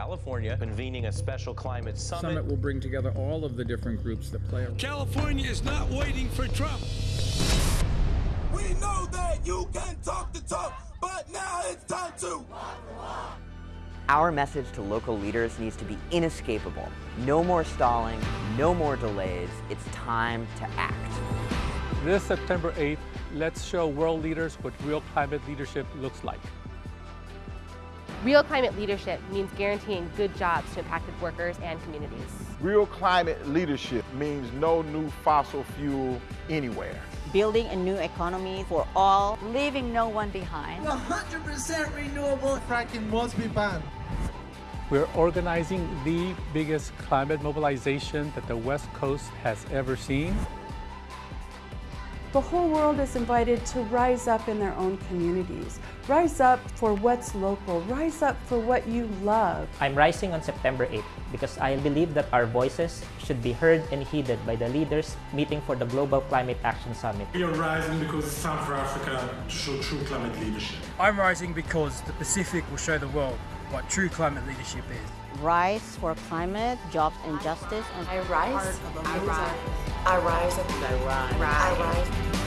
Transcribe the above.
California, convening a special climate summit. Summit will bring together all of the different groups that play a role. California is not waiting for Trump. We know that you can talk the talk, but now it's time to. Our message to local leaders needs to be inescapable. No more stalling, no more delays. It's time to act. This September 8th, let's show world leaders what real climate leadership looks like. Real climate leadership means guaranteeing good jobs to impacted workers and communities. Real climate leadership means no new fossil fuel anywhere. Building a new economy for all, leaving no one behind. 100% renewable fracking must be banned. We're organizing the biggest climate mobilization that the West Coast has ever seen. The whole world is invited to rise up in their own communities. Rise up for what's local. Rise up for what you love. I'm rising on September 8th because I believe that our voices should be heard and heeded by the leaders meeting for the Global Climate Action Summit. We are rising because it's time for Africa to show true climate leadership. I'm rising because the Pacific will show the world what true climate leadership is. Rise for climate, jobs and justice. And I rise. I rise. I rise. I rise. I rise.